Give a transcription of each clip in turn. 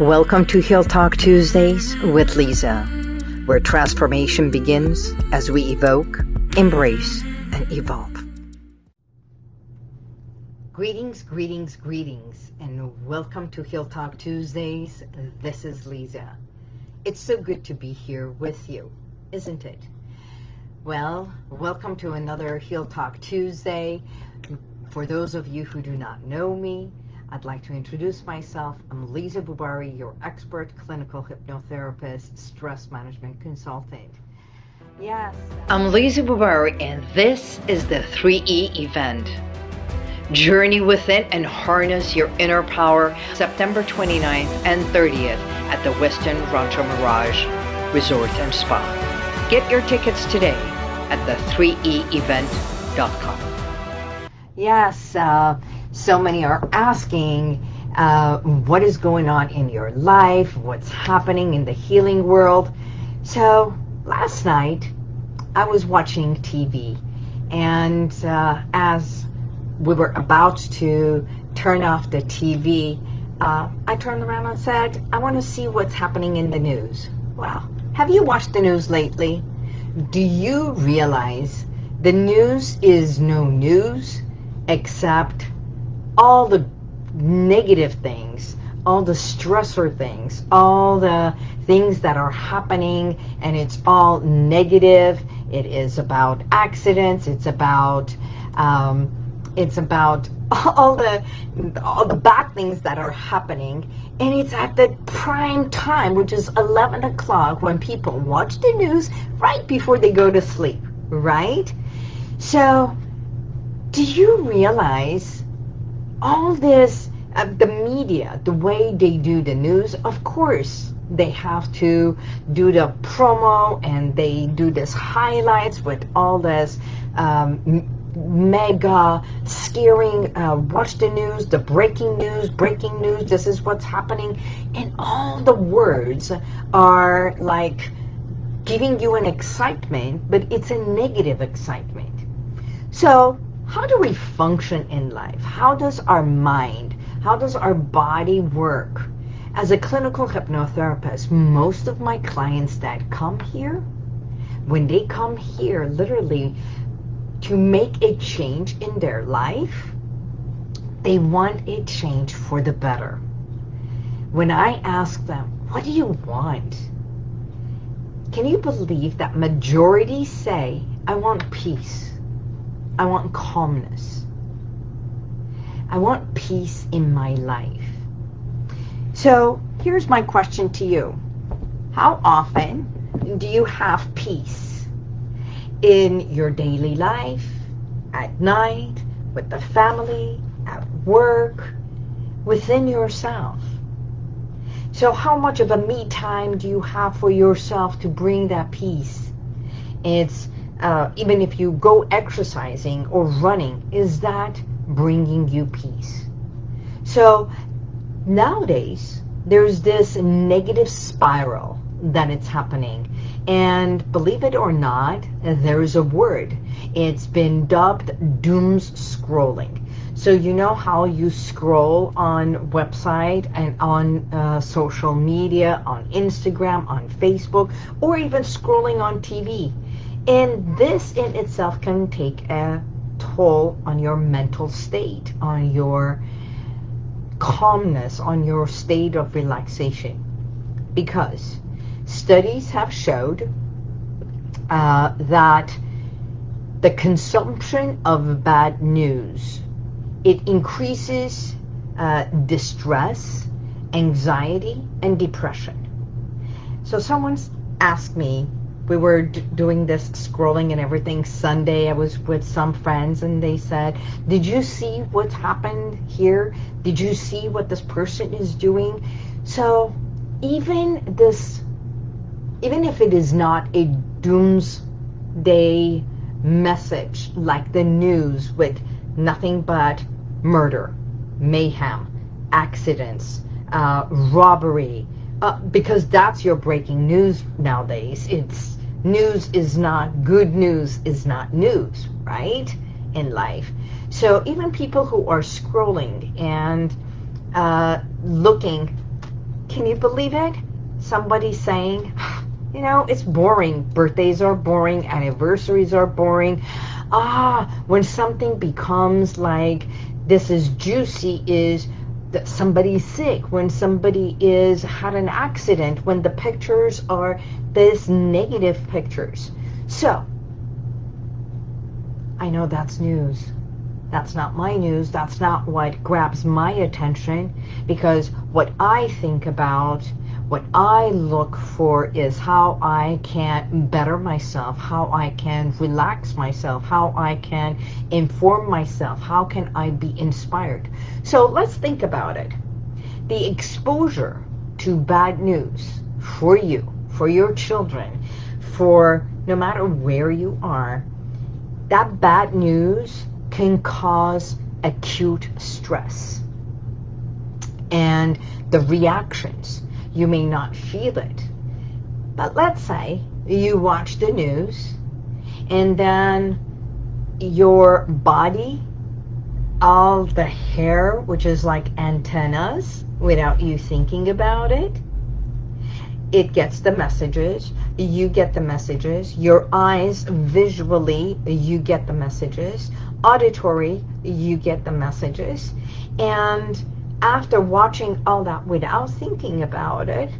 Welcome to Heal Talk Tuesdays with Lisa, where transformation begins as we evoke, embrace, and evolve. Greetings, greetings, greetings, and welcome to Heal Talk Tuesdays. This is Lisa. It's so good to be here with you, isn't it? Well, welcome to another Heal Talk Tuesday. For those of you who do not know me, I'd like to introduce myself. I'm Lisa Bubari, your expert clinical hypnotherapist, stress management consultant. Yes. I'm Lisa Bubari, and this is the 3E event. Journey within and harness your inner power September 29th and 30th at the Westin Rancho Mirage Resort and Spa. Get your tickets today at the 3eevent.com. Yes, uh, so many are asking uh, what is going on in your life, what's happening in the healing world. So last night I was watching TV and uh, as we were about to turn off the TV, uh, I turned around and said, I want to see what's happening in the news. Well, have you watched the news lately? Do you realize the news is no news except all the negative things, all the stressor things, all the things that are happening and it's all negative. It is about accidents. It's about, um, it's about all the, all the bad things that are happening. And it's at the prime time, which is 11 o'clock when people watch the news right before they go to sleep, right? So do you realize all this, uh, the media, the way they do the news, of course, they have to do the promo and they do this highlights with all this um, mega scaring, uh, watch the news, the breaking news, breaking news, this is what's happening. And all the words are like giving you an excitement, but it's a negative excitement. So how do we function in life? How does our mind, how does our body work? As a clinical hypnotherapist, most of my clients that come here, when they come here literally to make a change in their life, they want a change for the better. When I ask them, what do you want? Can you believe that majority say, I want peace. I want calmness. I want peace in my life. So here's my question to you. How often do you have peace in your daily life, at night, with the family, at work, within yourself? So how much of a me time do you have for yourself to bring that peace? It's uh, even if you go exercising or running, is that bringing you peace? So nowadays, there's this negative spiral that it's happening. And believe it or not, there's a word. It's been dubbed dooms scrolling. So you know how you scroll on website and on uh, social media, on Instagram, on Facebook, or even scrolling on TV. And this in itself can take a toll on your mental state, on your calmness, on your state of relaxation. Because studies have showed uh, that the consumption of bad news, it increases uh, distress, anxiety, and depression. So someone's asked me, we were doing this scrolling and everything Sunday. I was with some friends and they said, did you see what's happened here? Did you see what this person is doing? So even this, even if it is not a doomsday message like the news with nothing but murder, mayhem, accidents, uh, robbery, uh, because that's your breaking news nowadays. It's news is not, good news is not news, right, in life. So even people who are scrolling and uh, looking Can you believe it? Somebody saying, you know, it's boring. Birthdays are boring. Anniversaries are boring. Ah, when something becomes like this is juicy is that somebody's sick, when somebody is had an accident, when the pictures are this negative pictures. So, I know that's news. That's not my news. That's not what grabs my attention because what I think about, what I look for is how I can better myself, how I can relax myself, how I can inform myself, how can I be inspired. So let's think about it. The exposure to bad news for you, for your children, for no matter where you are, that bad news can cause acute stress. And the reactions, you may not feel it. But let's say you watch the news and then your body, all the hair, which is like antennas, without you thinking about it, it gets the messages, you get the messages, your eyes visually, you get the messages, auditory, you get the messages, and after watching all that without thinking about it,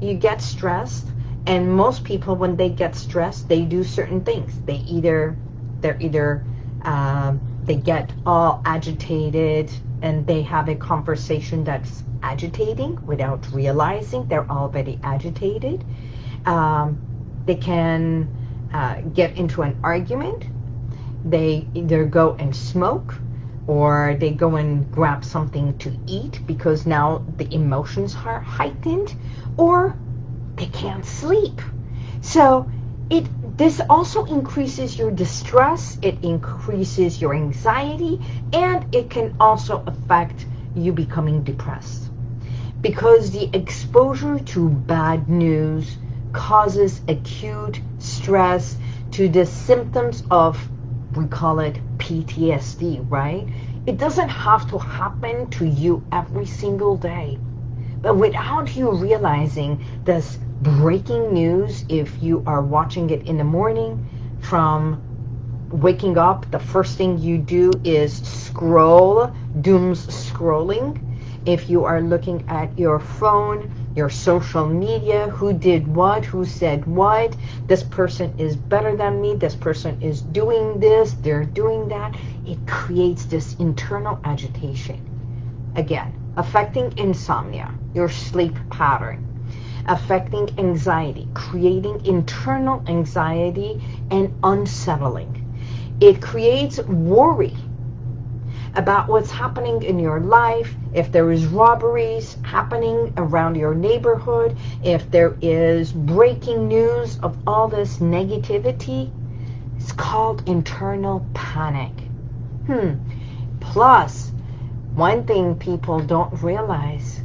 you get stressed, and most people, when they get stressed, they do certain things. They either, they're either, uh, they get all agitated, and they have a conversation that's agitating without realizing they're already agitated. Um, they can uh, get into an argument. They either go and smoke or they go and grab something to eat because now the emotions are heightened or they can't sleep. So it this also increases your distress, it increases your anxiety, and it can also affect you becoming depressed. Because the exposure to bad news causes acute stress to the symptoms of, we call it PTSD, right? It doesn't have to happen to you every single day. But without you realizing this breaking news, if you are watching it in the morning, from waking up, the first thing you do is scroll, dooms scrolling. If you are looking at your phone, your social media, who did what, who said what, this person is better than me, this person is doing this, they're doing that. It creates this internal agitation. Again, affecting insomnia, your sleep pattern, affecting anxiety, creating internal anxiety and unsettling. It creates worry about what's happening in your life, if there is robberies happening around your neighborhood, if there is breaking news of all this negativity, it's called internal panic. Hmm. Plus, one thing people don't realize,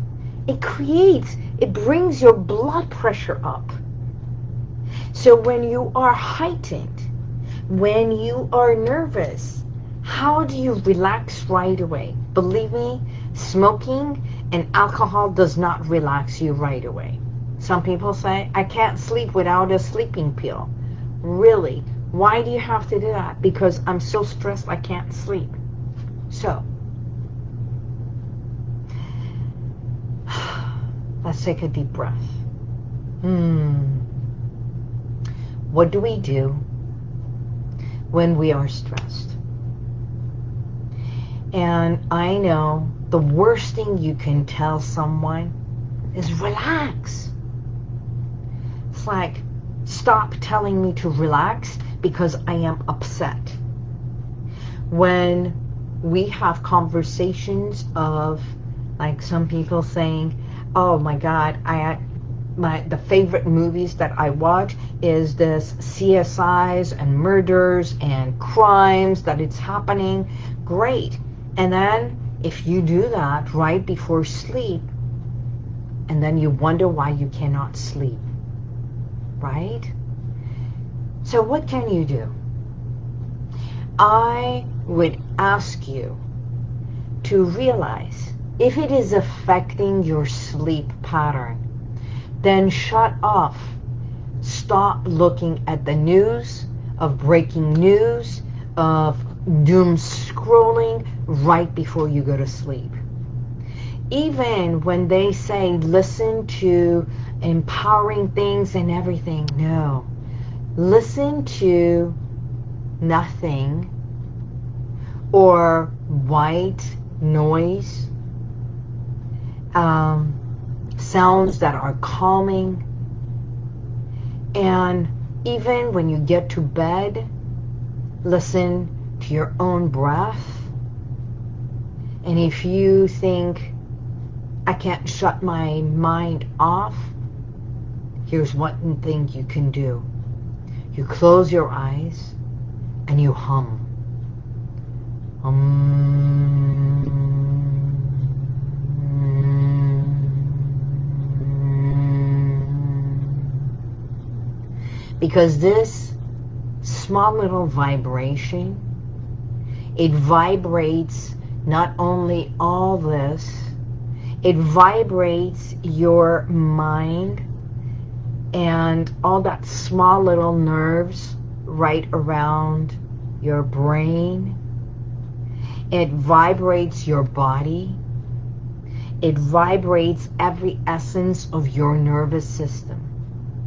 it creates, it brings your blood pressure up. So when you are heightened, when you are nervous, how do you relax right away? Believe me, smoking and alcohol does not relax you right away. Some people say, I can't sleep without a sleeping pill. Really? Why do you have to do that? Because I'm so stressed I can't sleep. So, let's take a deep breath. Hmm. What do we do when we are stressed? And I know the worst thing you can tell someone is relax. It's like, stop telling me to relax because I am upset. When we have conversations of like some people saying, oh my God, I my the favorite movies that I watch is this CSIs and murders and crimes that it's happening. Great. And then if you do that right before sleep, and then you wonder why you cannot sleep, right? So what can you do? I would ask you to realize if it is affecting your sleep pattern, then shut off. Stop looking at the news of breaking news, of doom scrolling right before you go to sleep. Even when they say listen to empowering things and everything, no. Listen to nothing or white noise, um, sounds that are calming. And even when you get to bed, listen to your own breath. And if you think, I can't shut my mind off, here's one thing you can do. You close your eyes and you hum. Because this small little vibration, it vibrates not only all this, it vibrates your mind and all that small little nerves right around your brain. It vibrates your body. It vibrates every essence of your nervous system.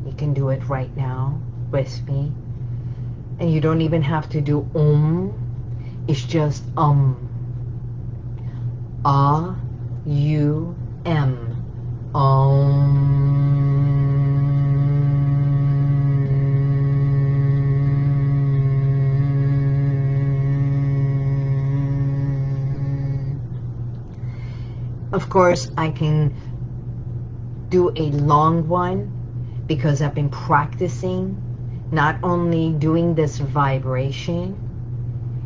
You can do it right now with me. And you don't even have to do um. It's just um. Ah, you. Um. Of course, I can do a long one because I've been practicing not only doing this vibration,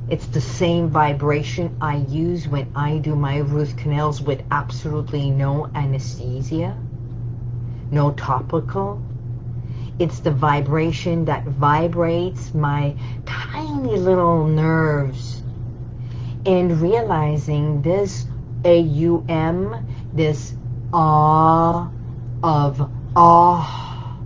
it's the same vibration I use when I do my root canals with absolutely no anesthesia, no topical. It's the vibration that vibrates my tiny little nerves and realizing this a-U-M, this awe of awe.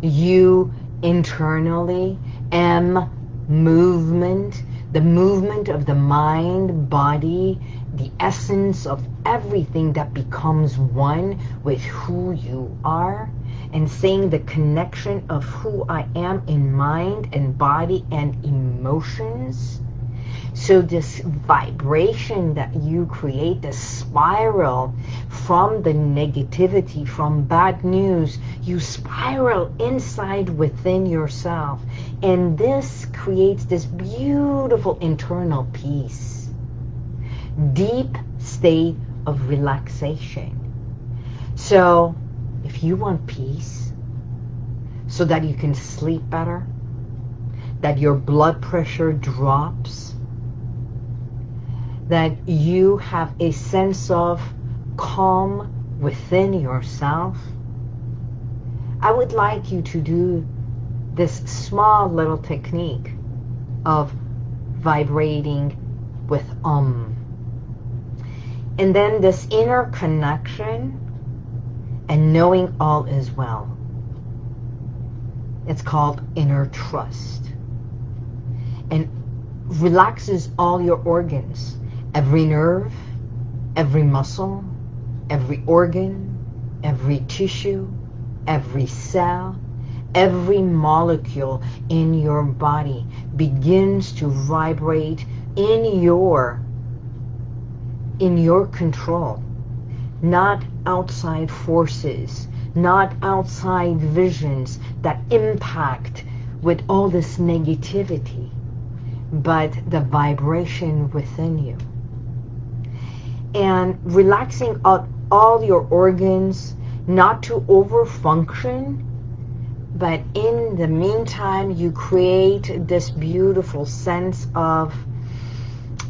You internally, M, movement, the movement of the mind, body, the essence of everything that becomes one with who you are and saying the connection of who I am in mind and body and emotions so this vibration that you create, the spiral from the negativity, from bad news, you spiral inside within yourself. And this creates this beautiful internal peace. Deep state of relaxation. So if you want peace, so that you can sleep better, that your blood pressure drops, that you have a sense of calm within yourself, I would like you to do this small little technique of vibrating with um. And then this inner connection and knowing all is well. It's called inner trust. And relaxes all your organs every nerve, every muscle, every organ, every tissue, every cell, every molecule in your body begins to vibrate in your in your control. Not outside forces not outside visions that impact with all this negativity but the vibration within you and relaxing out all your organs, not to overfunction, but in the meantime, you create this beautiful sense of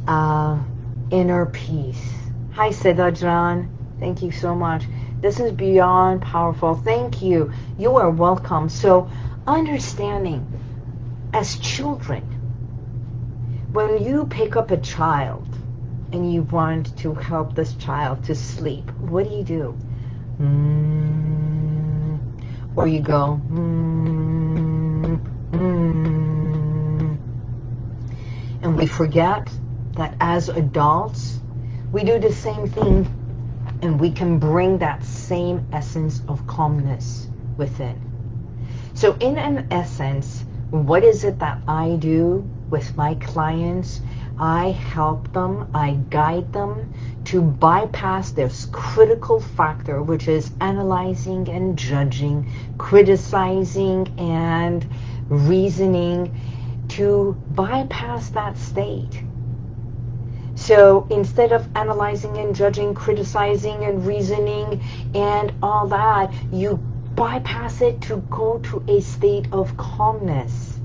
uh, inner peace. Hi, Sedajran. Thank you so much. This is beyond powerful. Thank you. You are welcome. So, understanding as children, when you pick up a child, and you want to help this child to sleep, what do you do? Mm, or you go, mm, mm. and we forget that as adults, we do the same thing and we can bring that same essence of calmness within. So in an essence, what is it that I do with my clients? I help them, I guide them to bypass this critical factor, which is analyzing and judging, criticizing and reasoning, to bypass that state. So instead of analyzing and judging, criticizing and reasoning and all that, you bypass it to go to a state of calmness,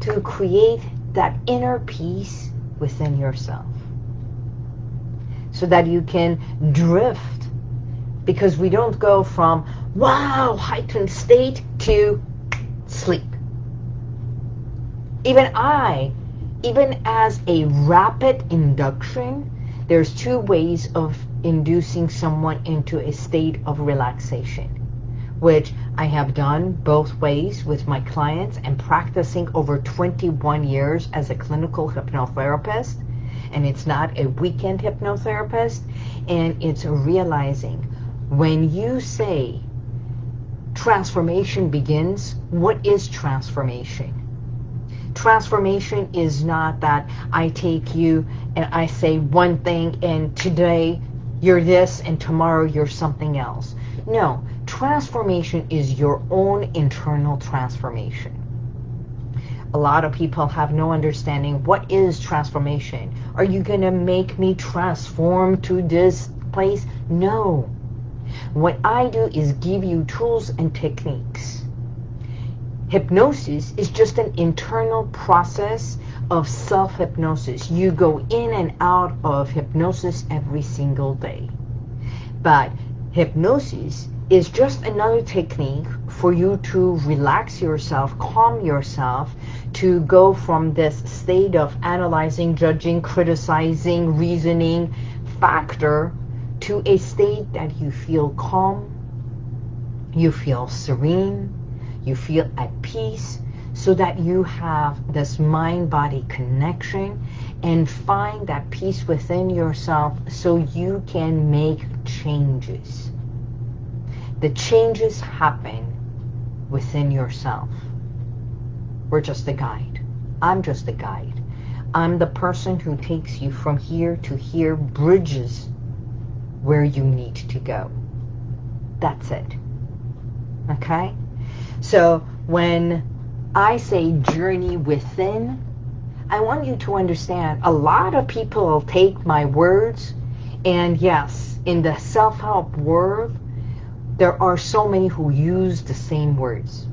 to create that inner peace within yourself. So that you can drift. Because we don't go from wow heightened state to sleep. Even I even as a rapid induction, there's two ways of inducing someone into a state of relaxation, which I have done both ways with my clients and practicing over 21 years as a clinical hypnotherapist. And it's not a weekend hypnotherapist. And it's realizing when you say transformation begins, what is transformation? transformation is not that I take you and I say one thing and today you're this and tomorrow you're something else. No, transformation is your own internal transformation. A lot of people have no understanding. What is transformation? Are you going to make me transform to this place? No. What I do is give you tools and techniques Hypnosis is just an internal process of self-hypnosis. You go in and out of hypnosis every single day. But hypnosis is just another technique for you to relax yourself, calm yourself, to go from this state of analyzing, judging, criticizing, reasoning factor to a state that you feel calm, you feel serene, you feel at peace so that you have this mind-body connection and find that peace within yourself so you can make changes. The changes happen within yourself. We're just a guide. I'm just a guide. I'm the person who takes you from here to here, bridges where you need to go. That's it. Okay? So when I say journey within, I want you to understand a lot of people take my words and yes, in the self-help world, there are so many who use the same words.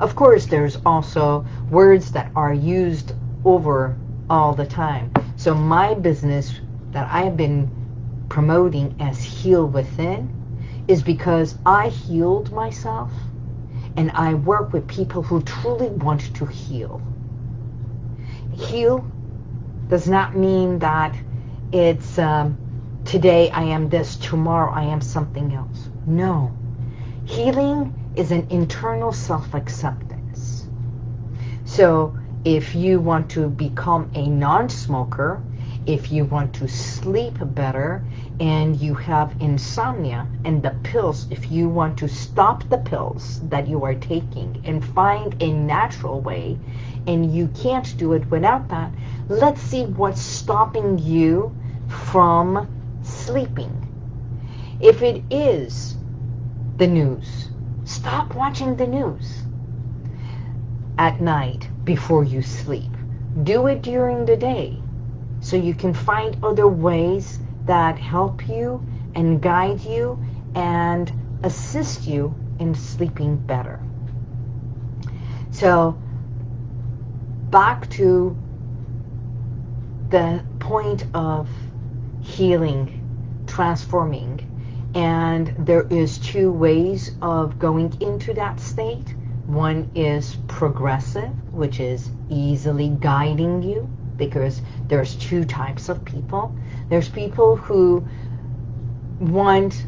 Of course, there's also words that are used over all the time. So my business that I've been promoting as Heal Within is because I healed myself and I work with people who truly want to heal. Heal does not mean that it's um, today I am this, tomorrow I am something else. No. Healing is an internal self-acceptance. So if you want to become a non-smoker, if you want to sleep better and you have insomnia and the pills, if you want to stop the pills that you are taking and find a natural way and you can't do it without that, let's see what's stopping you from sleeping. If it is the news, stop watching the news at night before you sleep. Do it during the day so you can find other ways that help you and guide you and assist you in sleeping better. So back to the point of healing, transforming, and there is two ways of going into that state. One is progressive, which is easily guiding you because there's two types of people. There's people who want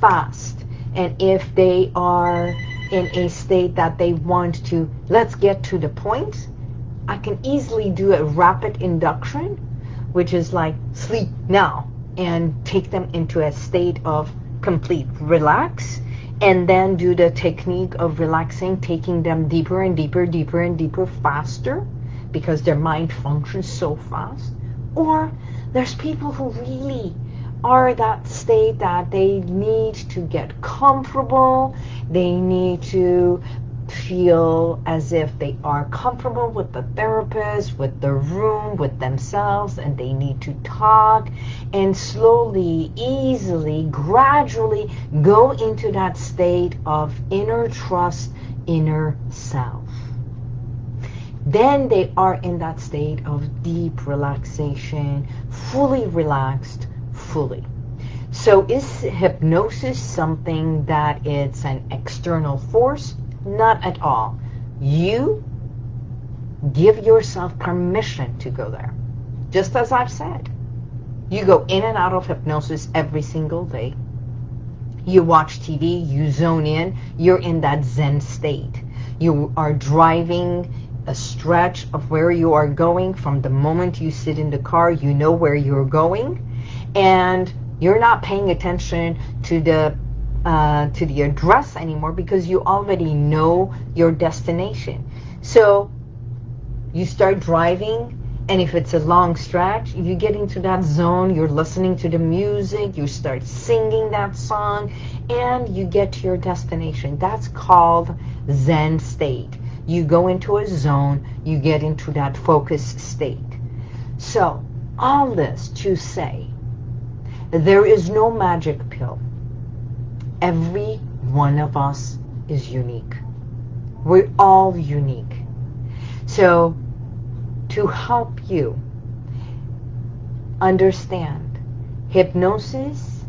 fast. And if they are in a state that they want to, let's get to the point, I can easily do a rapid induction, which is like sleep now, and take them into a state of complete relax and then do the technique of relaxing, taking them deeper and deeper, deeper and deeper, faster, because their mind functions so fast. Or there's people who really are that state that they need to get comfortable, they need to feel as if they are comfortable with the therapist, with the room, with themselves, and they need to talk and slowly, easily, gradually go into that state of inner trust, inner self. Then they are in that state of deep relaxation, fully relaxed, fully. So is hypnosis something that it's an external force? Not at all. You give yourself permission to go there. Just as I've said. You go in and out of hypnosis every single day. You watch TV, you zone in, you're in that Zen state. You are driving a stretch of where you are going from the moment you sit in the car, you know where you're going, and you're not paying attention to the uh, to the address anymore because you already know your destination. So you start driving and if it's a long stretch, you get into that zone, you're listening to the music, you start singing that song, and you get to your destination. That's called Zen state. You go into a zone, you get into that focused state. So, all this to say, there is no magic pill. Every one of us is unique. We're all unique. So to help you understand hypnosis,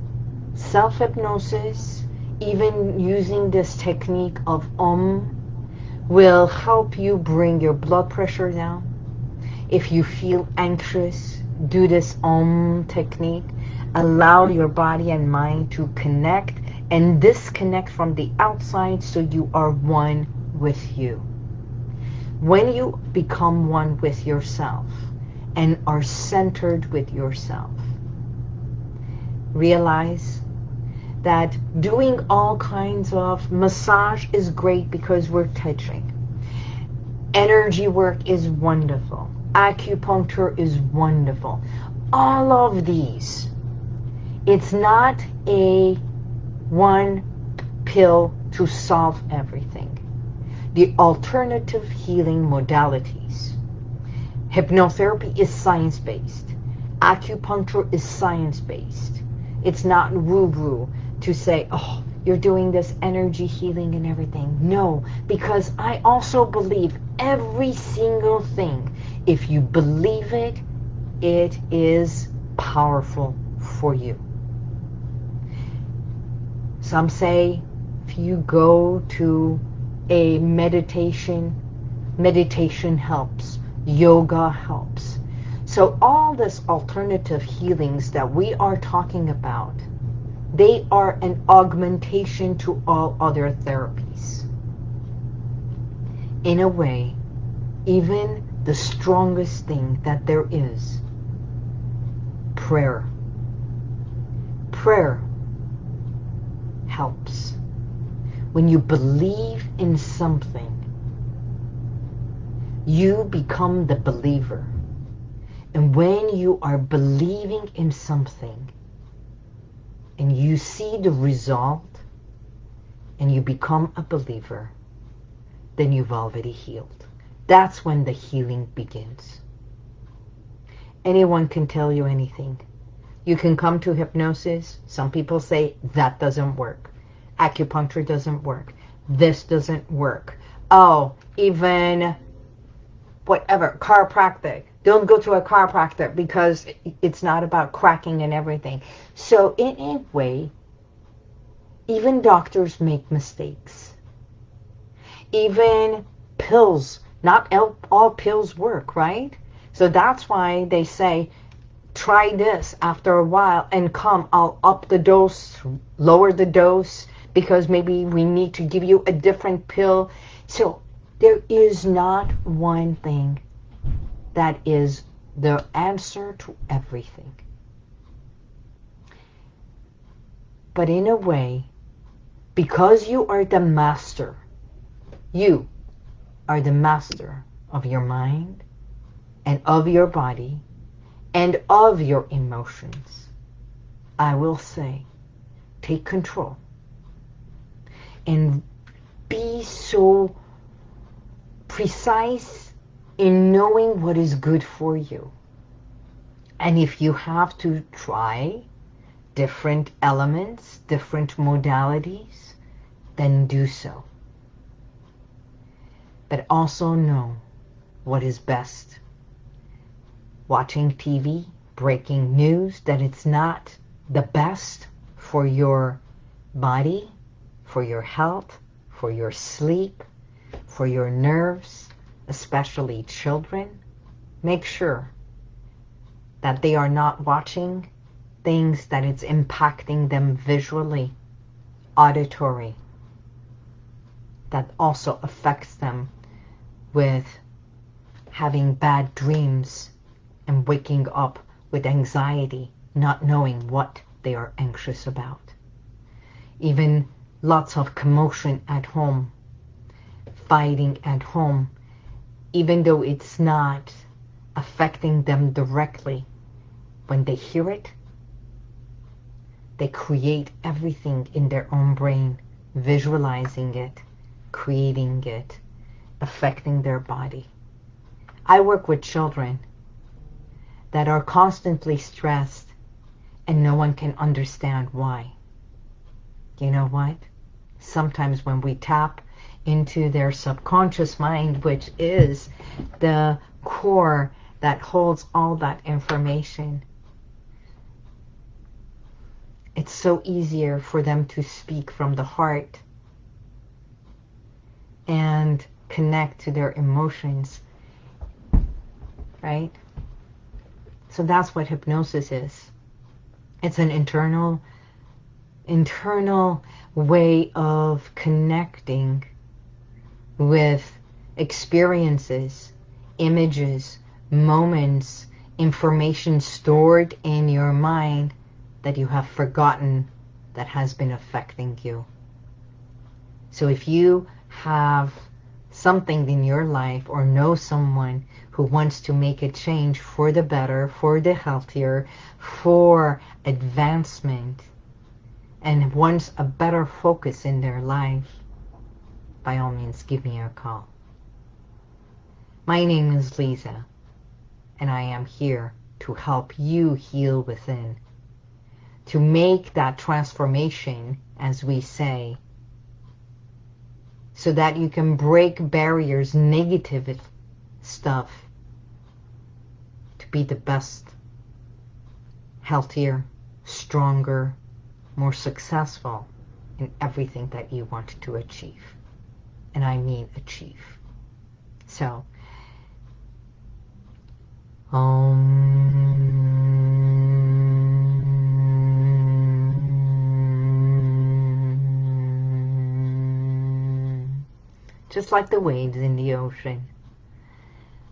self-hypnosis, even using this technique of Om will help you bring your blood pressure down. If you feel anxious, do this Om technique. Allow your body and mind to connect and disconnect from the outside so you are one with you. When you become one with yourself and are centered with yourself, realize that doing all kinds of massage is great because we're touching. Energy work is wonderful. Acupuncture is wonderful. All of these, it's not a one pill to solve everything. The alternative healing modalities. Hypnotherapy is science-based. Acupuncture is science-based. It's not woo-woo to say, oh, you're doing this energy healing and everything. No, because I also believe every single thing. If you believe it, it is powerful for you. Some say if you go to a meditation, meditation helps. Yoga helps. So all this alternative healings that we are talking about, they are an augmentation to all other therapies. In a way, even the strongest thing that there is, prayer. Prayer helps. When you believe in something, you become the believer. And when you are believing in something and you see the result and you become a believer, then you've already healed. That's when the healing begins. Anyone can tell you anything. You can come to hypnosis. Some people say that doesn't work. Acupuncture doesn't work. This doesn't work. Oh, even whatever, chiropractic. Don't go to a chiropractor because it's not about cracking and everything. So in a way, even doctors make mistakes. Even pills, not all pills work, right? So that's why they say try this after a while and come, I'll up the dose, lower the dose, because maybe we need to give you a different pill. So there is not one thing that is the answer to everything. But in a way, because you are the master, you are the master of your mind and of your body and of your emotions, I will say, take control and be so precise in knowing what is good for you. And if you have to try different elements, different modalities, then do so. But also know what is best. Watching TV, breaking news, that it's not the best for your body, for your health, for your sleep, for your nerves, especially children, make sure that they are not watching things that it's impacting them visually, auditory, that also affects them with having bad dreams and waking up with anxiety, not knowing what they are anxious about. Even lots of commotion at home, fighting at home, even though it's not affecting them directly. When they hear it, they create everything in their own brain, visualizing it, creating it, affecting their body. I work with children that are constantly stressed and no one can understand why. You know what? Sometimes when we tap into their subconscious mind, which is the core that holds all that information, it's so easier for them to speak from the heart and connect to their emotions, right? So that's what hypnosis is. It's an internal, internal way of connecting with experiences, images, moments, information stored in your mind that you have forgotten that has been affecting you. So if you have something in your life or know someone who wants to make a change for the better, for the healthier, for advancement, and wants a better focus in their life, by all means, give me a call. My name is Lisa, and I am here to help you heal within to make that transformation, as we say, so that you can break barriers, negative stuff, to be the best, healthier, stronger, more successful in everything that you want to achieve. And I mean achieve. So, um, just like the waves in the ocean.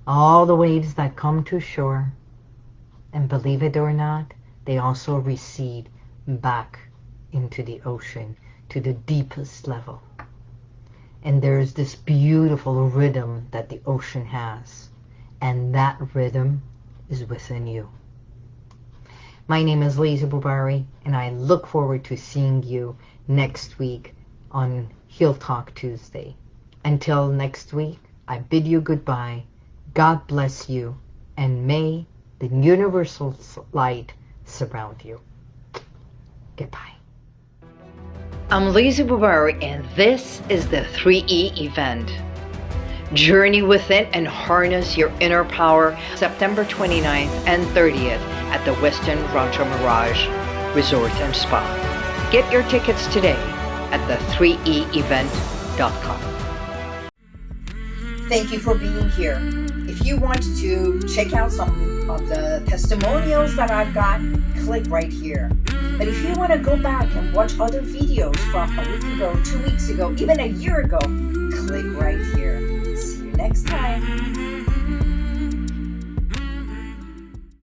All the waves that come to shore, and believe it or not, they also recede back into the ocean to the deepest level. And there's this beautiful rhythm that the ocean has. And that rhythm is within you. My name is Lisa Bubari, and I look forward to seeing you next week on Heal Talk Tuesday. Until next week, I bid you goodbye. God bless you, and may the universal light surround you. Goodbye. I'm Lisa Bubari, and this is the 3E event. Journey within and harness your inner power September 29th and 30th at the Westin Rancho Mirage Resort and Spa. Get your tickets today at the 3eevent.com. Thank you for being here. If you want to check out some of the testimonials that I've got, click right here. But if you want to go back and watch other videos from a week ago, two weeks ago, even a year ago, click right here. See you next time.